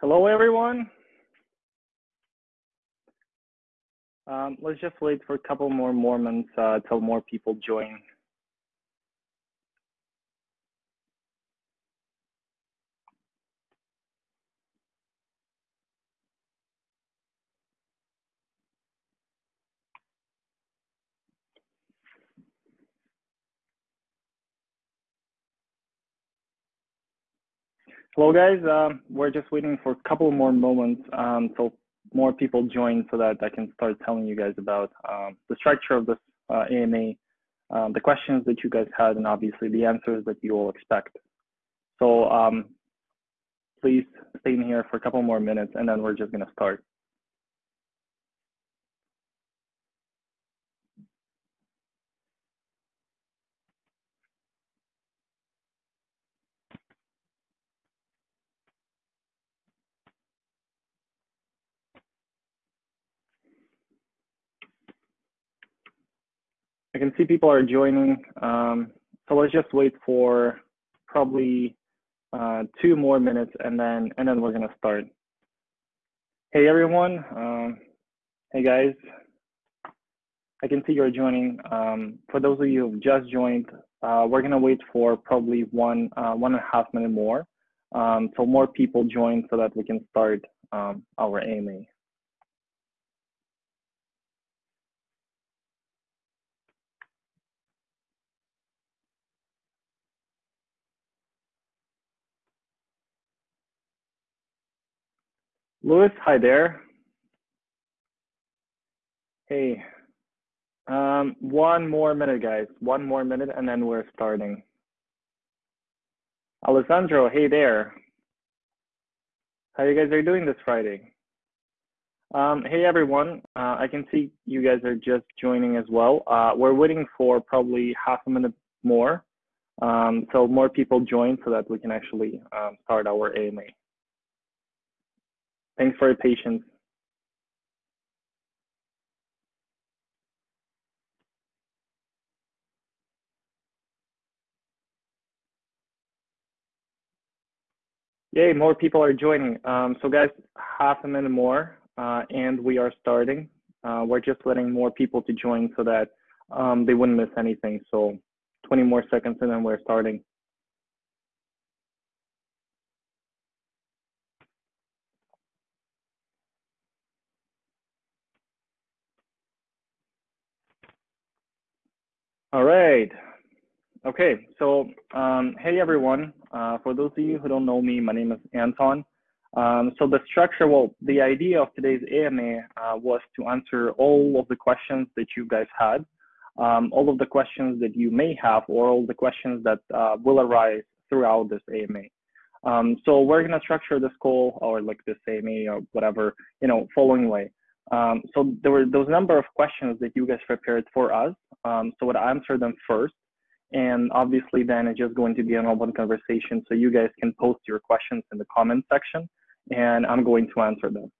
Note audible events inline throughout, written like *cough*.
Hello, everyone. Um, let's just wait for a couple more moments uh, till more people join. Hello, guys. Um, we're just waiting for a couple more moments um, till more people join so that I can start telling you guys about um, the structure of this uh, AMA, um, the questions that you guys had, and obviously the answers that you all expect. So um, please stay in here for a couple more minutes and then we're just going to start. Can see people are joining. Um, so let's just wait for probably uh, two more minutes and then and then we're gonna start. Hey everyone. Um, hey guys. I can see you're joining. Um, for those of you who've just joined, uh, we're gonna wait for probably one uh, one and a half minute more, um, so more people join so that we can start um, our AMA. Louis, hi there. Hey, um, one more minute, guys. One more minute, and then we're starting. Alessandro, hey there. How you guys are doing this Friday? Um, hey everyone, uh, I can see you guys are just joining as well. Uh, we're waiting for probably half a minute more, um, so more people join so that we can actually um, start our AMA. Thanks for your patience. Yay, more people are joining. Um, so guys, half a minute more uh, and we are starting. Uh, we're just letting more people to join so that um, they wouldn't miss anything. So 20 more seconds and then we're starting. All right. Okay, so um, hey everyone. Uh, for those of you who don't know me, my name is Anton. Um, so the structure, well, the idea of today's AMA uh, was to answer all of the questions that you guys had, um, all of the questions that you may have, or all the questions that uh, will arise throughout this AMA. Um, so we're gonna structure this call or like this AMA or whatever, you know, following way. Um, so there were those number of questions that you guys prepared for us. Um, so I answer them first. And obviously then it's just going to be an open conversation. So you guys can post your questions in the comment section and I'm going to answer them.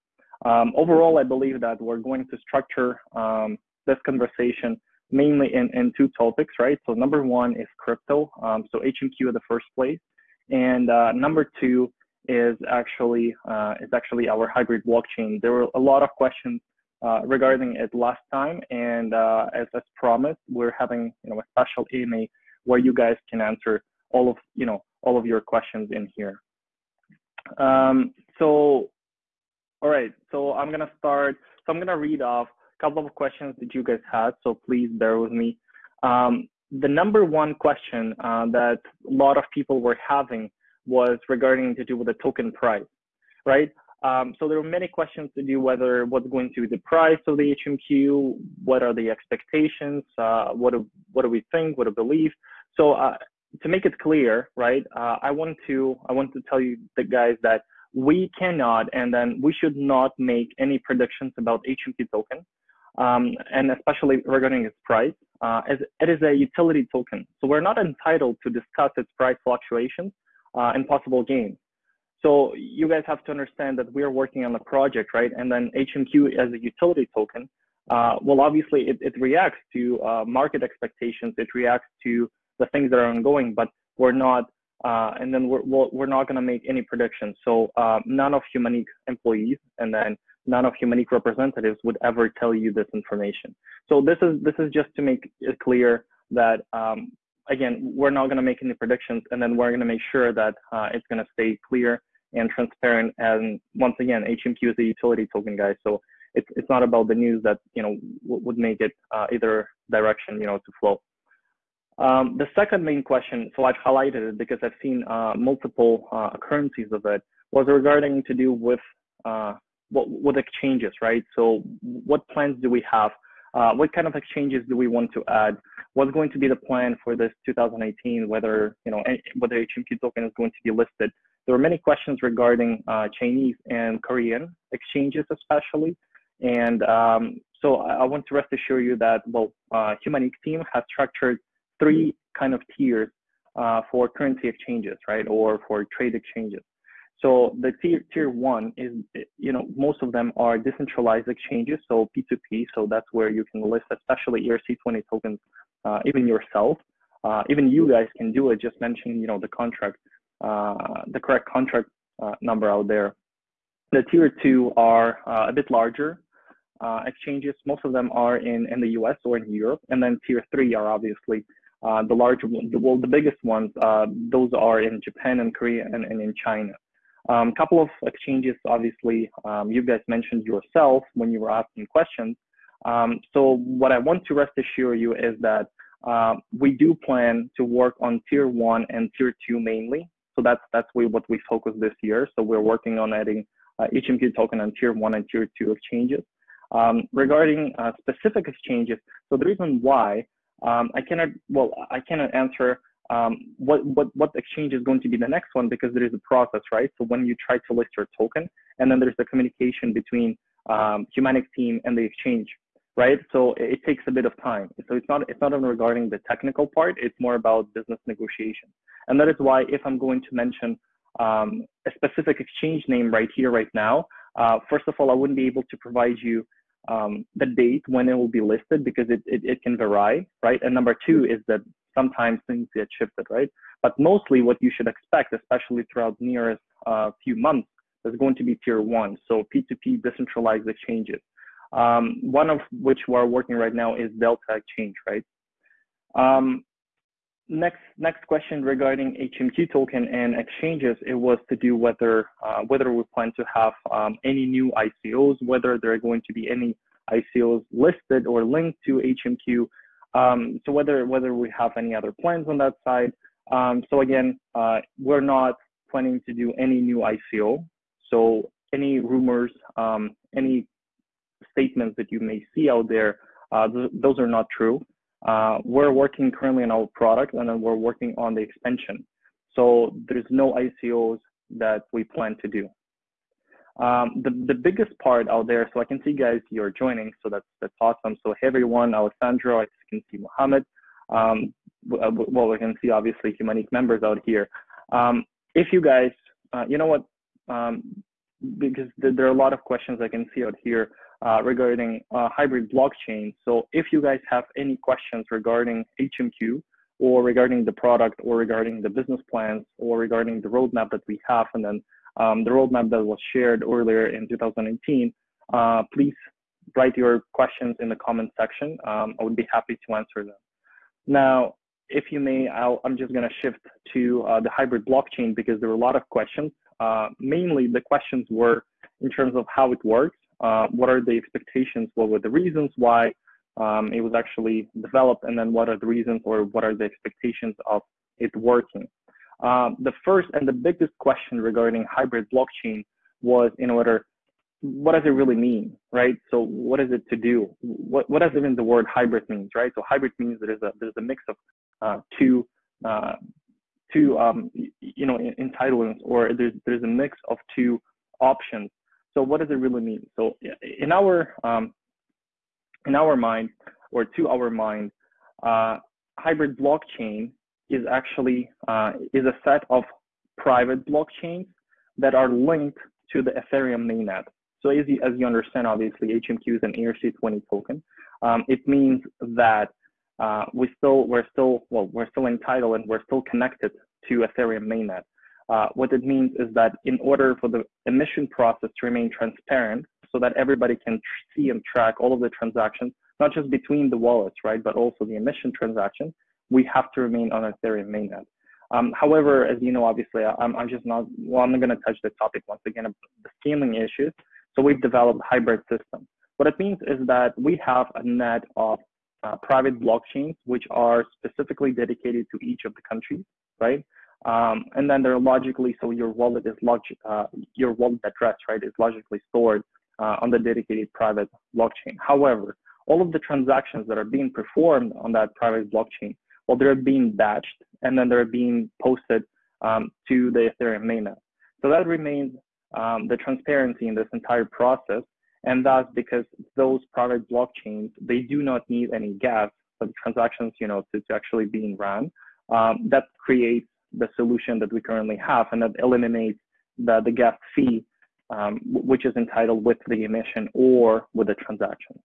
Um, overall, I believe that we're going to structure um, this conversation mainly in, in two topics, right? So number one is crypto. Um, so HMQ in the first place. And uh, number two is actually uh, is actually our hybrid blockchain. There were a lot of questions uh, regarding it last time, and uh, as, as promised, we're having you know a special AMA where you guys can answer all of you know all of your questions in here. Um, so, all right, so I'm gonna start. So I'm gonna read off a couple of questions that you guys had. So please bear with me. Um, the number one question uh, that a lot of people were having was regarding to do with the token price, right? Um, so there were many questions to do whether what's going to be the price of the HMQ, what are the expectations, uh, what do what do we think, what do we believe. So uh, to make it clear, right? Uh, I want to I want to tell you the guys that we cannot and then we should not make any predictions about HMQ token, um, and especially regarding its price, uh, as it is a utility token. So we're not entitled to discuss its price fluctuations uh, and possible gains. So you guys have to understand that we're working on a project, right? And then HMQ as a utility token, uh, well, obviously it, it reacts to uh, market expectations. It reacts to the things that are ongoing, but we're not uh, and then we're, we're not going to make any predictions. So uh, none of Humaniq employees and then none of Humaniq representatives would ever tell you this information. So this is this is just to make it clear that um, again we're not going to make any predictions, and then we're going to make sure that uh, it's going to stay clear and transparent. And once again, HMQ is a utility token, guys. So it's it's not about the news that you know would make it uh, either direction, you know, to flow. Um, the second main question, so I've highlighted it because I've seen uh, multiple uh, occurrences of it, was regarding to do with uh, what, what exchanges, right? So what plans do we have? Uh, what kind of exchanges do we want to add? What's going to be the plan for this 2018? Whether you know whether HMQ token is going to be listed? There were many questions regarding uh, Chinese and Korean exchanges, especially. And um, so I, want to rest assure you that well, uh, Humaniq team has structured three kind of tiers uh, for currency exchanges, right, or for trade exchanges. So the tier tier one is, you know, most of them are decentralized exchanges, so P2P. So that's where you can list, especially ERC20 tokens, uh, even yourself. Uh, even you guys can do it. Just mention, you know, the contract, uh, the correct contract uh, number out there. The tier two are uh, a bit larger uh, exchanges. Most of them are in in the U.S. or in Europe, and then tier three are obviously the larger, the, well, the biggest ones, those are in Japan and Korea and, and in China. A um, couple of exchanges, obviously, um, you guys mentioned yourself when you were asking questions. Um, so what I want to rest assure you is that uh, we do plan to work on tier one and tier two mainly. So that's that's what we focus this year. So we're working on adding uh, HMQ token on tier one and tier two exchanges. Um, regarding uh, specific exchanges, so the reason why um, I cannot, well, I cannot answer um, what, what, what exchange is going to be the next one because there is a process, right? So when you try to list your token, and then there's the communication between um, Humaniq team and the exchange, right? So it, it takes a bit of time. So it's not, it's not even regarding the technical part, it's more about business negotiation. And that is why if I'm going to mention um, a specific exchange name right here, right now, uh, first of all, I wouldn't be able to provide you um, the date when it will be listed because it, it, it can vary, right? And number two is that sometimes things get shifted, right? But mostly what you should expect, especially throughout the nearest uh, few months, is going to be tier one. So P2P decentralized exchanges. Um, one of which we're working right now is Delta Exchange, right? Um, next next question regarding HMQ token and exchanges, it was to do whether uh, whether we plan to have um, any new ICOs, whether there are going to be any ICOs listed or linked to HMQ. Um, so whether whether we have any other plans on that side. Um, so again, uh, we're not planning to do any new ICO. So any rumors, um, any statements that you may see out there, uh, th those are not true. Uh, we're working currently on our product and then we're working on the expansion. So there's no ICOs that we plan to do. Um, the, the biggest part out there, so I can see guys you're joining, so that's that's awesome. So hey everyone, Alessandro, I can see Mohammed. Um, uh, well, we can see obviously Humaniq members out here. Um, if you guys, uh, you know what, um, because there are a lot of questions I can see out here uh, regarding uh, hybrid blockchain. So if you guys have any questions regarding HMQ or regarding the product or regarding the business plans or regarding the roadmap that we have and then um, the roadmap that was shared earlier in 2018, uh, please write your questions in the comment section. Um, I would be happy to answer them. Now, if you may, i am just going to shift to uh, the hybrid blockchain because there were a lot of questions. Uh, mainly, the questions were in terms of how it works uh, what are the expectations, what were the reasons why um, it was actually developed, and then what are the reasons or what are the expectations of it working. Um, the first and the biggest question regarding hybrid blockchain was in order, what does it really mean, right? So what is it to do? What, what does even the word hybrid means, right? So hybrid means there's a, there's a mix of uh, two, uh, two um, you know, entitlements, or there's, there's a mix of two options so what does it really mean? So in our um, in our mind, or to our mind, uh, hybrid blockchain is actually uh, is a set of private blockchains that are linked to the Ethereum mainnet. So as you, as you understand, obviously HMQ is an ERC20 token. Um, it means that uh, we still we're still well we're still entitled and we're still connected to Ethereum mainnet. Uh, what it means is that in order for the emission process to remain transparent, so that everybody can see and track all of the transactions, not just between the wallets, right, but also the emission transaction, we have to remain on Ethereum mainnet. Um, however, as you know, obviously, I'm, I'm just not, well, I'm not going to touch the topic once again of the scaling issues. So we've developed hybrid system. What it means is that we have a net of uh, private blockchains, which are specifically dedicated to each of the countries, right? Um, and then they're logically, so your wallet is log, uh, your wallet address, right, is logically stored uh, on the dedicated private blockchain. However, all of the transactions that are being performed on that private blockchain, well, they're being batched and then they're being posted um, to the Ethereum mainnet. So that remains um, the transparency in this entire process. And that's because those private blockchains, they do not need any gas for the transactions, you know, to, to actually being run. Um, that creates the solution that we currently have and that eliminates the, the gas fee, um, which is entitled with the emission or with the transaction,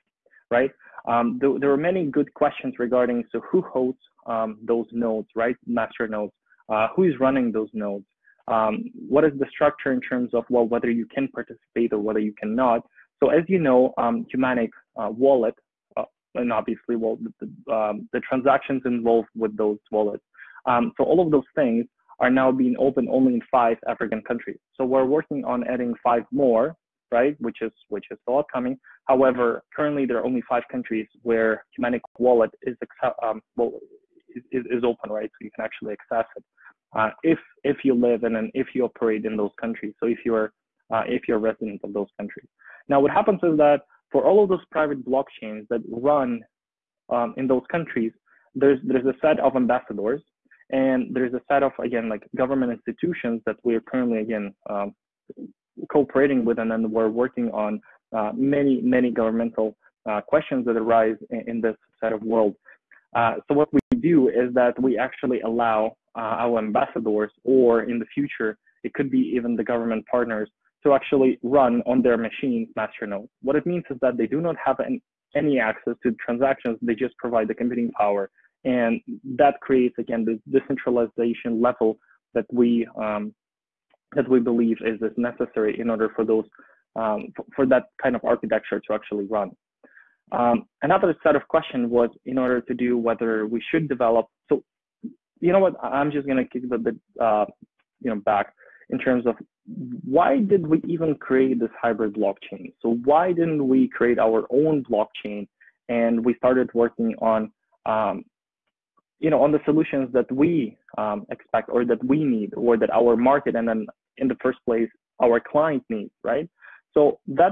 right? Um, th there were many good questions regarding, so who holds um, those nodes, right? Master nodes, uh, who is running those nodes? Um, what is the structure in terms of, well, whether you can participate or whether you cannot? So as you know, um, Humaniq uh, wallet, uh, and obviously, well, the, um, the, transactions involved with those wallets. Um, so all of those things are now being open only in five African countries. So we're working on adding five more, right? Which is which is still upcoming. However, currently there are only five countries where Humaniq wallet is um, well is, is open, right? So you can actually access it uh, if if you live in and if you operate in those countries. So if you're uh, if you're a resident of those countries. Now, what happens is that for all of those private blockchains that run um, in those countries, there's there's a set of ambassadors, and there's a set of again like government institutions that we're currently again um, cooperating with, and then we're working on uh, many many governmental uh, questions that arise in, in, this set of world. Uh, so what we do is that we actually allow uh, our ambassadors, or in the future, it could be even the government partners, to actually run on their machines masternodes. What it means is that they do not have an, any access to transactions, they just provide the computing power. And that creates, again, the decentralization level that we, um, that we believe is, is necessary in order for those, um, for, that kind of architecture to actually run. Um, another set of questions was in order to do whether we should develop. So, you know what? I'm just going to kick a bit, uh, you know, back in terms of why did we even create this hybrid blockchain? So why didn't we create our own blockchain and we started working on, um, you know, on the solutions that we um, expect or that we need or that our market and then in the first place our client needs, right? So that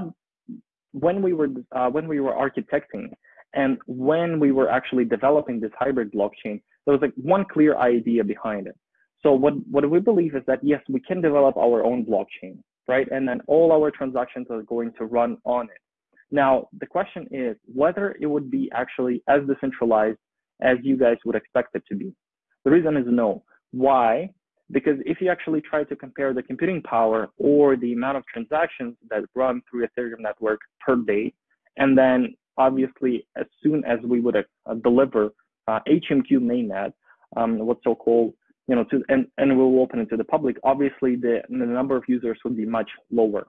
when we were uh, when we were architecting and when we were actually developing this hybrid blockchain, there was like one clear idea behind it. So what, what we believe is that yes, we can develop our own blockchain, right? And then all our transactions are going to run on it. Now, the question is whether it would be actually as decentralized as you guys would expect it to be. The reason is no. Why? Because if you actually try to compare the computing power or the amount of transactions that run through Ethereum network per day, and then obviously as soon as we would uh, deliver uh, HMQ mainnet, um, what's so-called you know, to and and we'll open it to the public. Obviously, the the number of users would be much lower.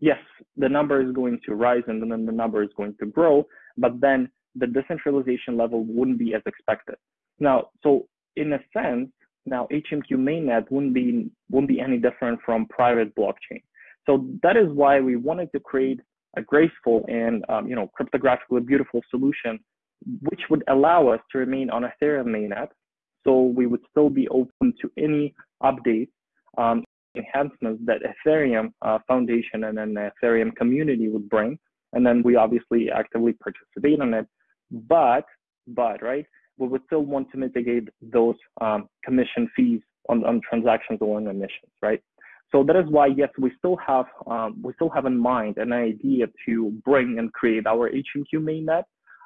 Yes, the number is going to rise and then the number is going to grow, but then the decentralization level wouldn't be as expected. Now, so in a sense, now HMQ mainnet wouldn't be wouldn't be any different from private blockchain. So that is why we wanted to create a graceful and um, you know cryptographically beautiful solution, which would allow us to remain on Ethereum mainnet so we would still be open to any updates, um, enhancements that Ethereum uh, Foundation and then the Ethereum community would bring. And then we obviously actively participate in it. But, but, right, we would still want to mitigate those um, commission fees on, on transactions or on emissions, right? So that is why, yes, we still have um, we still have in mind an idea to bring and create our HMQ mainnet,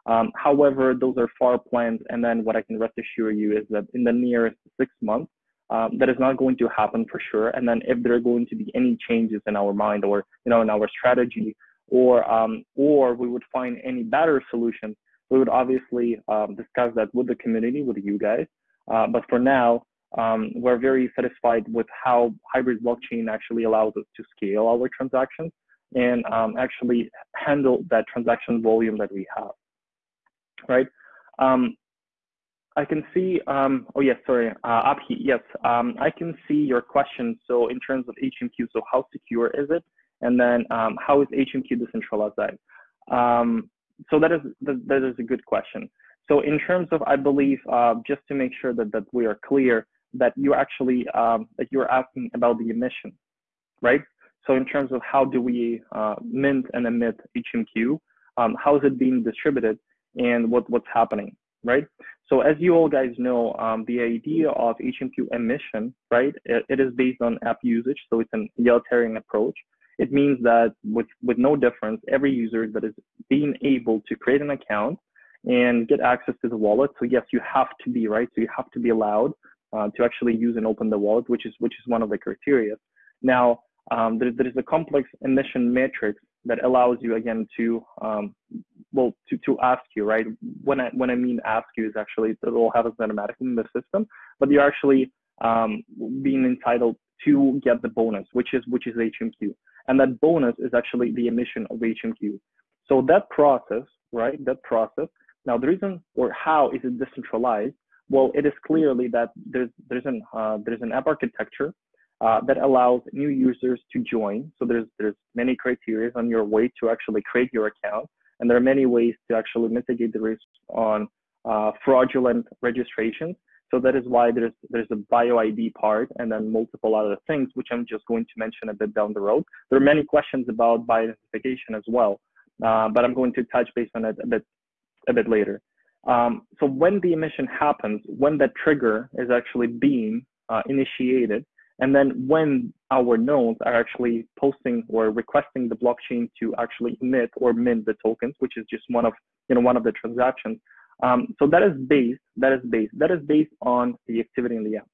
um, however, those are far plans. And then what I can rest assure you is that in the nearest six months, um, that is not going to happen for sure. And then if there are going to be any changes in our mind or, you know, in our strategy or, um, or we would find any better solutions, we would obviously um, discuss that with the community, with you guys. Uh, but for now, um, we're very satisfied with how hybrid blockchain actually allows us to scale our transactions and um, actually handle that transaction volume that we have, right? Um, I can see, um, oh yes, sorry, uh, Abhi, yes, um, I can see your question. So in terms of HMQ, so how secure is it? And then how is HMQ decentralized? So that is, that, that is a good question. So in terms of, I believe, uh, just to make sure that, that we are clear, that you actually, um, that you're asking about the emission, right? So in terms of how do we uh, mint and emit HMQ, um, how is it being distributed and what, what's happening, right? So as you all guys know, um, the idea of HMQ emission, right, it, it is based on app usage. So it's an egalitarian approach. It means that with, with no difference, every user that is being able to create an account and get access to the wallet. So yes, you have to be, right? So you have to be allowed uh, to actually use and open the wallet, which is, which is one of the criteria. Now, um, there, there is a complex emission matrix that allows you again to um, well to, to ask you right when I when I mean ask you is actually it will have a mathematic in the system but you're actually um, being entitled to get the bonus which is which is HMQ and that bonus is actually the emission of HMQ so that process right that process now the reason or how is it decentralized well it is clearly that there's there's an uh, there's an app architecture uh, that allows new users to join. So there's there's many criteria on your way to actually create your account, and there are many ways to actually mitigate the risk on uh, fraudulent registrations. So that is why there's there's a bio ID part and then multiple other things, which I'm just going to mention a bit down the road. There are many questions about bio identification as well, uh, but I'm going to touch base on it a bit a bit later. Um, so when the emission happens, when that trigger is actually being uh, initiated, and then when our nodes are actually posting or requesting the blockchain to actually emit or mint the tokens, which is just one of you know one of the transactions. Um, so that is based that is based that is based on the activity in the app.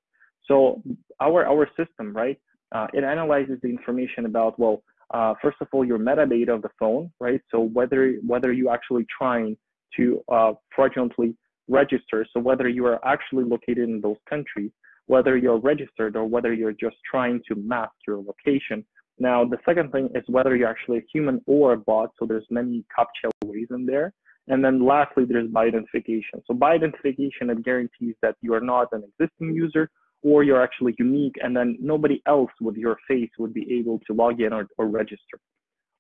So our our system, right? Uh, it analyzes the information about well, uh, first of all, your metadata of the phone, right? So whether whether you actually trying to uh, fraudulently register, so whether you are actually located in those countries, whether you're registered or whether you're just trying to mask your location. Now, the second thing is whether you're actually a human or a bot. So there's many CAPTCHA ways in there. And then lastly, there's bio identification. So bio identification, it guarantees that you are not an existing user or you're actually unique and then nobody else with your face would be able to log in or, or register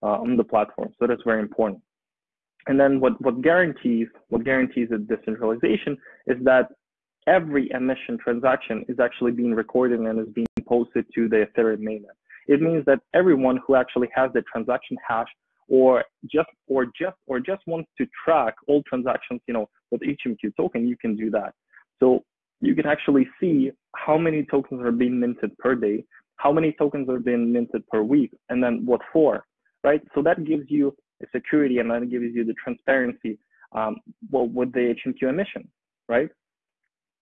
uh, on the platform. So that's very important. And then what, what guarantees what guarantees the decentralization is that every emission transaction is actually being recorded and is being posted to the Ethereum mainnet. It means that everyone who actually has the transaction hash or just or just or just wants to track all transactions, you know, with HMQ token, you can do that. So you can actually see how many tokens are being minted per day, how many tokens are being minted per week, and then what for, right? So that gives you a security and that gives you the transparency um, well, with the HMQ emission, right?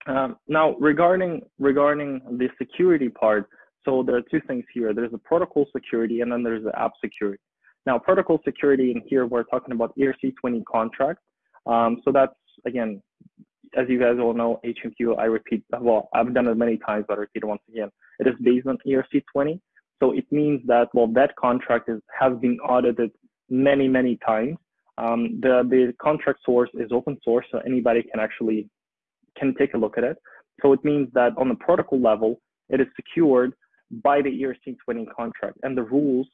Um, now, regarding regarding the security part, so there are two things here. There's the protocol security, and then there's the app security. Now, protocol security, in here we're talking about ERC20 contract. Um, so that's again, as you guys all know, HMQ. I repeat, well, I've done it many times, but I repeat it once again. It is based on ERC20. So it means that well, that contract is has been audited many many times. Um, the the contract source is open source, so anybody can actually can take a look at it. So it means that on the protocol level, it is secured by the ERC20 contract and the rules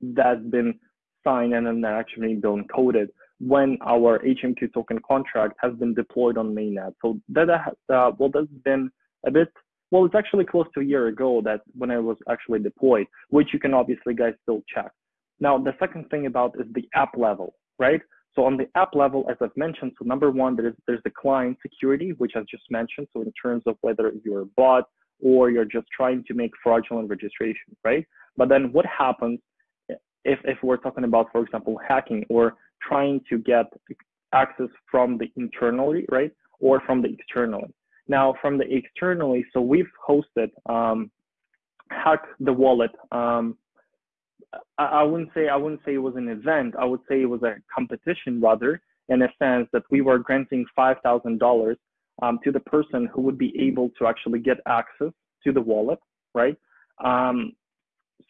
that's been signed and then actually been coded when our HMQ token contract has been deployed on mainnet. So that uh, well, that's been a bit well, it's actually close to a year ago that when it was actually deployed, which you can obviously guys still check. Now, the second thing about is the app level, right? So on the app level, as I've mentioned, so number one, there's there's the client security, which I've just mentioned. So in terms of whether you're a bot or you're just trying to make fraudulent registration, right? But then what happens if if we're talking about, for example, hacking or trying to get access from the internally, right, or from the externally? Now, from the externally, so we've hosted um, hack the wallet um, I, I wouldn't say I wouldn't say it was an event. I would say it was a competition rather, in a sense that we were granting five thousand dollars um, to the person who would be able to actually get access to the wallet, right? Um,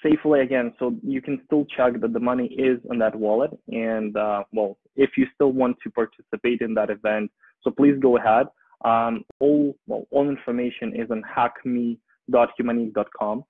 safely again, so you can still check that the money is in that wallet. And uh, well, if you still want to participate in that event, so please go ahead. Um, all well, all information is on hackme.humaniq.com.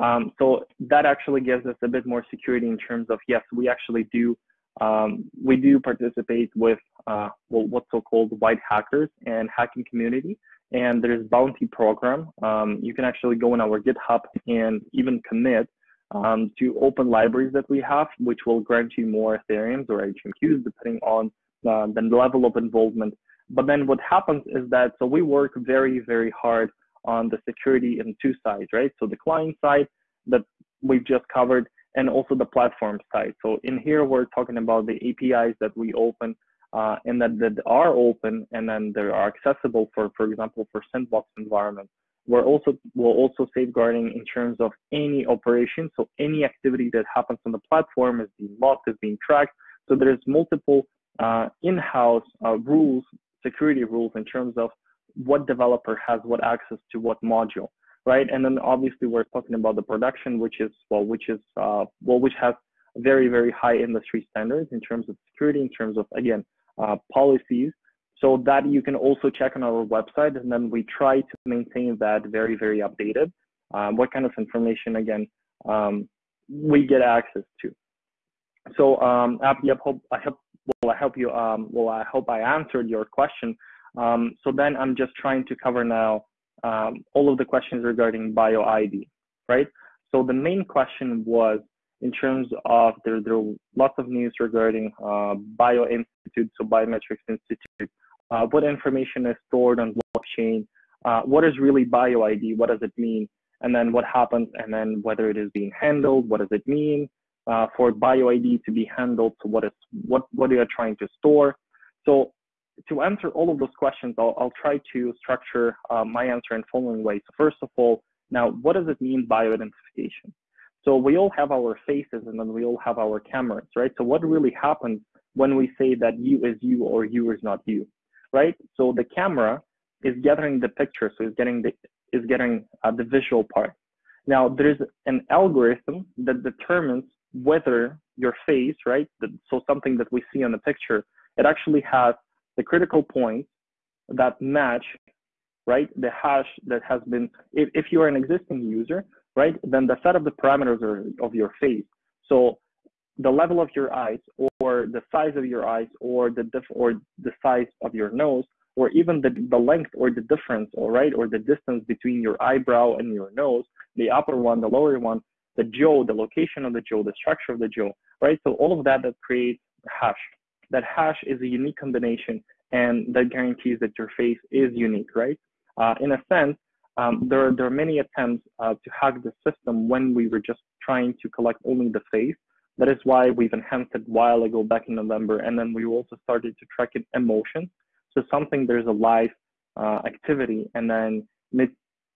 Um, so that actually gives us a bit more security in terms of yes, we actually do um, we do participate with uh, well, what's so called white hackers and hacking community. And there's bounty program. Um, you can actually go on our GitHub and even commit um, to open libraries that we have, which will grant you more Ethereums or HMQs depending on uh, the level of involvement. But then what happens is that so we work very very hard on the security in two sides, right? So the client side that we've just covered, and also the platform side. So in here, we're talking about the APIs that we open uh, and that, that are open and then they are accessible for, for example, for sandbox environments. We're also we're also safeguarding in terms of any operation. So any activity that happens on the platform is being logged, is being tracked. So there's multiple uh, in-house uh, rules, security rules in terms of what developer has what access to what module right? And then obviously we're talking about the production, which is well, which is uh, well, which has very very high industry standards in terms of security, in terms of again uh, policies. So that you can also check on our website, and then we try to maintain that very very updated. Um, what kind of information again um, we get access to. So um, yep, hope, I hope well I hope you um, well I hope I answered your question. Um, so then I'm just trying to cover now um, all of the questions regarding BioID, right? So the main question was in terms of there, there are lots of news regarding uh, Bio Institute, so Biometrics Institute. Uh, what information is stored on blockchain? Uh, what is really BioID? What does it mean? And then what happens? And then whether it is being handled? What does it mean uh, for BioID to be handled? So what is what what are you trying to store? So to answer all of those questions, I'll, I'll try to structure uh, my answer in following ways. So first of all, now what does it mean bioidentification? So we all have our faces and then we all have our cameras, right? So what really happens when we say that you is you or you is not you, right? So the camera is gathering the picture, so it's getting the is getting uh, the visual part. Now there's an algorithm that determines whether your face, right? So something that we see on the picture, it actually has the critical points that match, right, the hash that has been, if, if you are an existing user, right, then the set of the parameters are of your face. So the level of your eyes or the size of your eyes or the diff or the size of your nose or even the, the length or the difference all right or the distance between your eyebrow and your nose the upper one the lower one the jaw the location of the jaw the structure of the jaw right so all of that that creates hash that hash is a unique combination and that guarantees that your face is unique, right? Uh, in a sense, um, there, there are many attempts uh, to hack the system when we were just trying to collect only the face. That is why we've enhanced it a while ago back in November, and then we also started to track it emotion. So something there's a live uh, activity, and then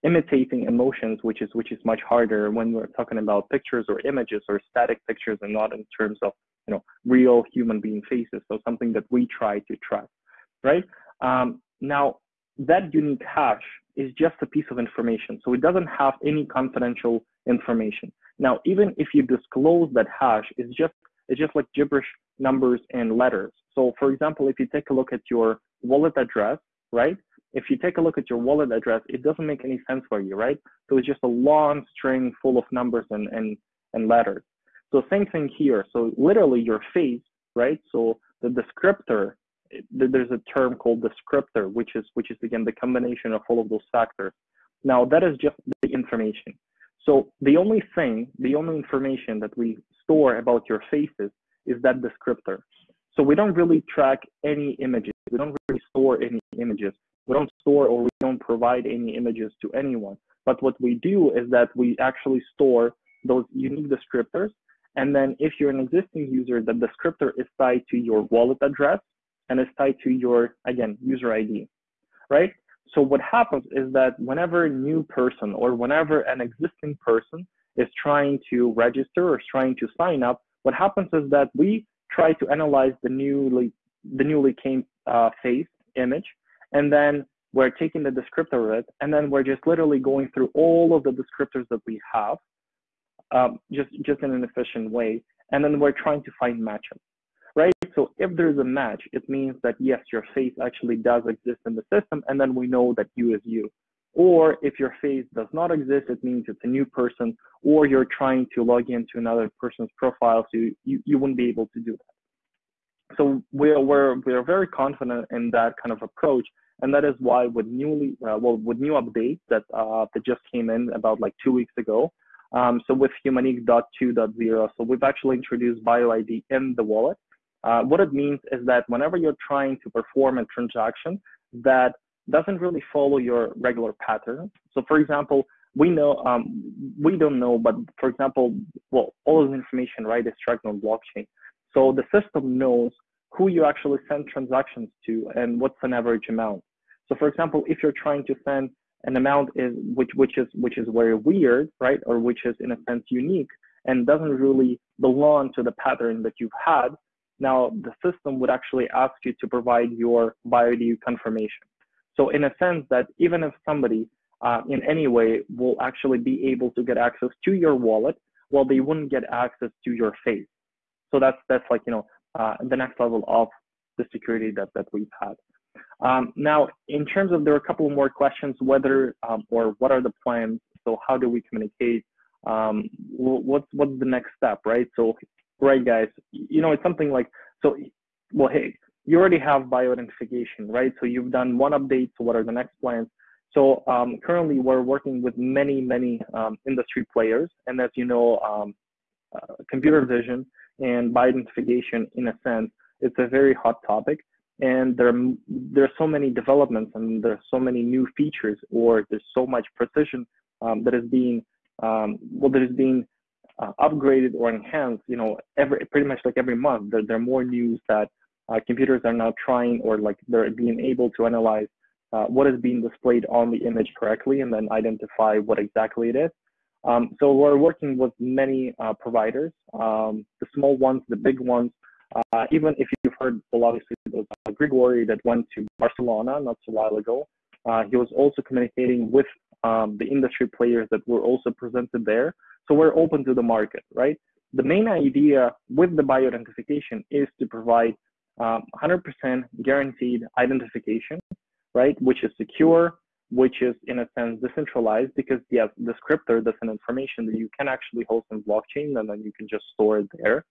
imitating emotions, which is which is much harder when we're talking about pictures or images or static pictures, and not in terms of you know real human being faces. So something that we try to track right? Um, now, that unique hash is just a piece of information. So it doesn't have any confidential information. Now, even if you disclose that hash, it's just, it's just like gibberish numbers and letters. So for example, if you take a look at your wallet address, right? If you take a look at your wallet address, it doesn't make any sense for you, right? So it's just a long string full of numbers and, and, and letters. So same thing here. So literally your face, right? So the descriptor there's a term called descriptor, which is which is again the combination of all of those factors. Now that is just the information. So the only thing, the only information that we store about your faces is that descriptor. So we don't really track any images. We don't really store any images. We don't store or we don't provide any images to anyone. But what we do is that we actually store those unique descriptors. And then if you're an existing user, the descriptor is tied to your wallet address and is tied to your, again, user ID, right? So what happens is that whenever a new person or whenever an existing person is trying to register or is trying to sign up, what happens is that we try to analyze the newly the newly came uh, face image, and then we're taking the descriptor of it, and then we're just literally going through all of the descriptors that we have, um, just just in an efficient way, and then we're trying to find matches? So if there's a match, it means that yes, your face actually does exist in the system, and then we know that you is you. Or if your face does not exist, it means it's a new person, or you're trying to log into another person's profile, so you, you you wouldn't be able to do that. So we're, we're, we're very confident in that kind of approach. And that is why with newly, uh, well, with new updates that, uh, that just came in about like two weeks ago, um, so with Humaniq.2.0, so we've actually introduced BioID in the wallet. Uh, what it means is that whenever you're trying to perform a transaction that doesn't really follow your regular pattern. So for example, we know, um, we don't know, but for example, well, all of the information, right, is tracked on blockchain. So the system knows who you actually send transactions to and what's an average amount. So for example, if you're trying to send an amount is which which is which is very weird, right, or which is in a sense unique and doesn't really belong to the pattern that you've had, now the system would actually ask you to provide your BioID confirmation. So in a sense that even if somebody uh, in any way will actually be able to get access to your wallet, well, they wouldn't get access to your face. So that's that's like you know uh, the next level of the security that that we've had. Um, now, in terms of there are a couple more questions, whether um, or what are the plans? So how do we communicate? Um, what's what's the next step, right? So, right, guys, you know, it's something like so. Well, hey, you already have bioidentification, right? So you've done one update. So what are the next plans? So um, currently we're working with many, many um, industry players. And as you know, um, uh, computer vision and bioidentification, in a sense, it's a very hot topic. And there, there are so many developments and there are so many new features or there's so much precision um, that is being, um, well, that is being uh, upgraded or enhanced, you know, every, pretty much like every month, there, there are more news that uh, computers are now trying or like they're being able to analyze uh, what is being displayed on the image correctly and then identify what exactly it is. Um, so we're working with many uh, providers, um, the small ones, the big ones. Uh, even if you've heard, well, obviously, there's uh, Grigori that went to Barcelona not so while ago. He was also communicating with um, the industry players that were also presented there. So we're open to the market, right? The main idea with the bioidentification is to provide um, 100% guaranteed identification, right? Which is secure, which is in a sense decentralized because yes, the descriptor that's an information that you can actually host in blockchain and then you can just store it there.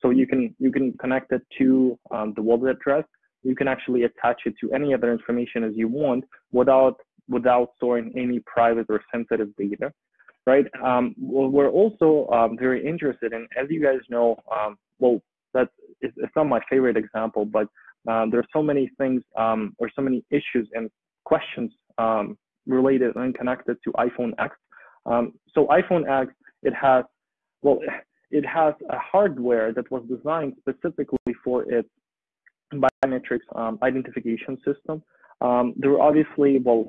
So you can you can connect it to um, the wallet address. You can actually attach it to any other information as you want without without storing any private or sensitive data, right? Um, well, we're also um, very interested in, as you guys know, um, well, that's it's, it's not my favorite example, but um, there are so many things um, or so many issues and questions um, related and connected to iPhone X. So iPhone X, it has, well, it has a hardware that was designed specifically for its biometrics identification system. There were obviously, well,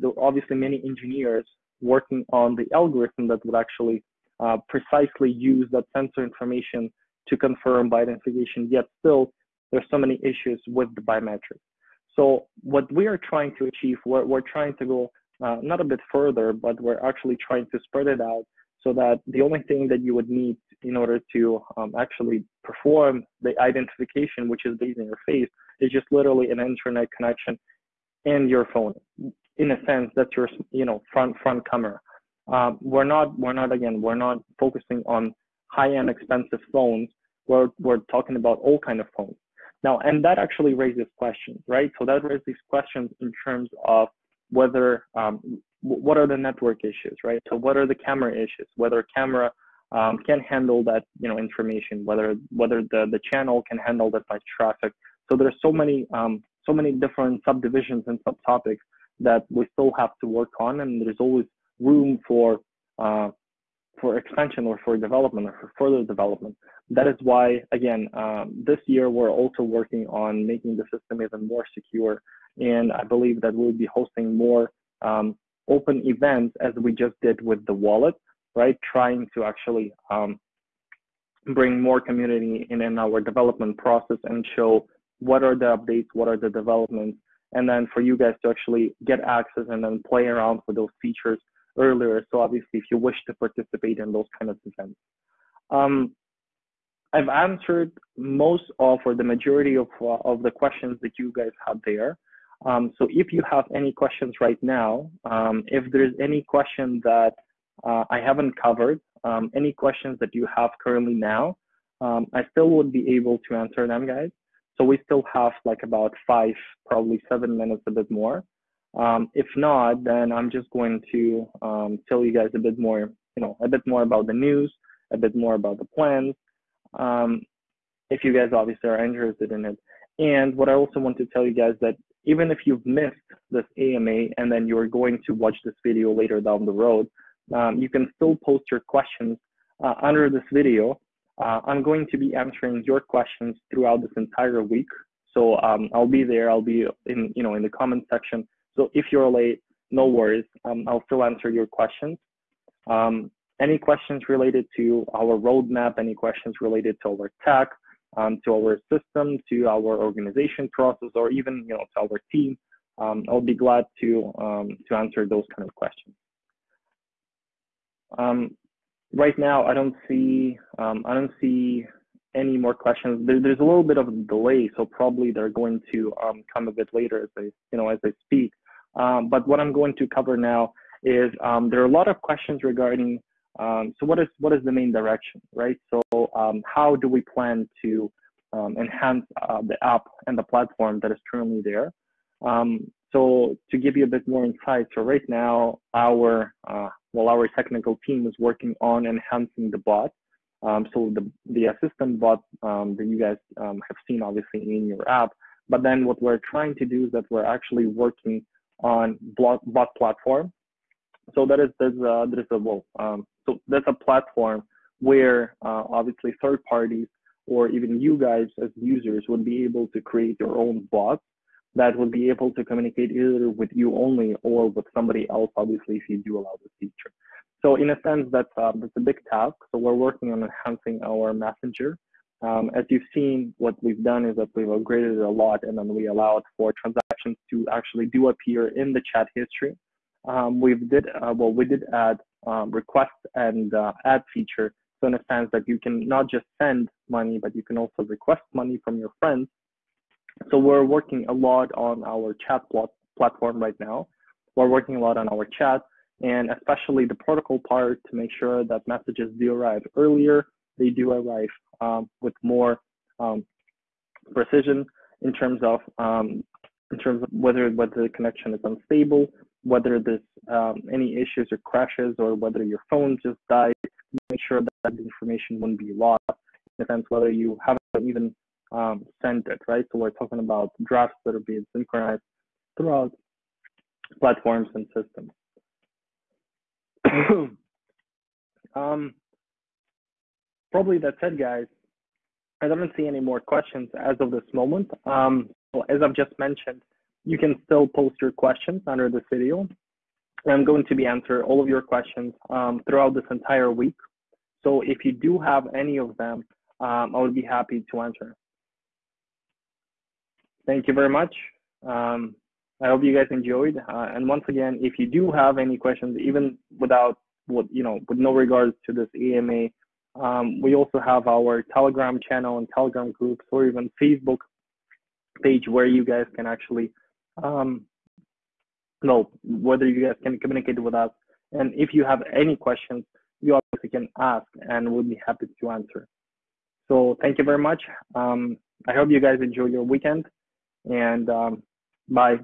there were obviously many engineers working on the algorithm that would actually uh, precisely use that sensor information to confirm bioidentification, yet still there's so many issues with the biometrics. So what we are trying to achieve, we're, we're trying to go uh, not a bit further, but we're actually trying to spread it out so that the only thing that you would need in order to um, actually perform the identification, which is based on your face, is just literally an internet connection and your phone. In a sense, that's your you know front front camera. Um, we're not we're not again we're not focusing on high-end expensive phones, we're, we're talking about all kind of phones. Now, and that actually raises questions, right? So that raises questions in terms of whether, um, what are the network issues, right? So what are the camera issues? Whether camera um, can handle that, you know, information, whether whether the, the channel can handle that much traffic. So there's so many um, so many different subdivisions and subtopics that we still have to work on, and there's always room for uh, for expansion or for development or for further development. That is why, again, um, this year we're also working on making the system even more secure. And I believe that we'll be hosting more um, open events as we just did with the wallet, right? Trying to actually um, bring more community in, in our development process and show what are the updates, what are the developments, and then for you guys to actually get access and then play around with those features earlier. So obviously, if you wish to participate in those kind of events. Um, I've answered most of or the majority of, uh, of the questions that you guys had there. Um, so if you have any questions right now, um, if there's any question that uh, I haven't covered, um, any questions that you have currently now, um, I still would be able to answer them, guys. So we still have like about five, probably seven minutes, a bit more. Um, if not, then I'm just going to um, tell you guys a bit more, you know, a bit more about the news, a bit more about the plans, um, if you guys obviously are interested in it. And what I also want to tell you guys that even if you've missed this AMA and then you're going to watch this video later down the road, um, you can still post your questions uh, under this video. Uh, I'm going to be answering your questions throughout this entire week. So um, I'll be there. I'll be in, you know, in the comment section. So if you're late, no worries. Um, I'll still answer your questions. Um, any questions related to our roadmap, any questions related to our tech, um, to our system, to our organization process, or even you know to our team, um, I'll be glad to um, to answer those kind of questions. Um, right now, I don't see um, I don't see any more questions. There, there's a little bit of a delay, so probably they're going to um, come a bit later as I you know as I speak. but what I'm going to cover now is there are a lot of questions regarding um, so what is what is the main direction, right? So um, how do we plan to um, enhance uh, the app and the platform that is currently there? Um, so to give you a bit more insight, so right now our uh, well our technical team is working on enhancing the bot. Um, so the the assistant bot um, that you guys have seen obviously in your app, but then what we're trying to do is that we're actually working on bot, bot platform so that is there's a, there's a well um, so that's a platform where uh, obviously third parties or even you guys as users would be able to create your own bots that would be able to communicate either with you only or with somebody else, obviously, if you do allow this feature. So in a sense, that's, uh, that's a big task. So we're working on enhancing our messenger. Um, as you've seen, what we've done is that we've upgraded it a lot and then we allowed for transactions to actually do appear in the chat history. Um, we did, uh, well, we did add um, request and uh, add feature. So in a sense that you can not just send money, but you can also request money from your friends. So we're working a lot on our chat pl platform right now. We're working a lot on our chat and especially the protocol part to make sure that messages do arrive earlier. They do arrive um, with more um, precision in terms of um, in terms of whether whether the connection is unstable whether there's um, any issues or crashes or whether your phone just died, make sure that information wouldn't be lost in the sense whether you haven't even um, it, right? So we're talking about drafts that are being synchronized throughout platforms and systems. *clears throat* um, probably that's it, guys. I don't see any more questions as of this moment. Um, as I've just mentioned, you can still post your questions under this video. And I'm going to be answering all of your questions um, throughout this entire week. So if you do have any of them, um, I would be happy to answer. Thank you very much. Um, I hope you guys enjoyed. Uh, and once again, if you do have any questions, even without what you know, with no regards to this AMA, um, we also have our Telegram channel and Telegram groups, or even Facebook page where you guys can actually um, no, whether you guys can communicate with us. And if you have any questions, you obviously can ask and we'll be happy to answer. So thank you very much. Um, I hope you guys enjoy your weekend and um, bye.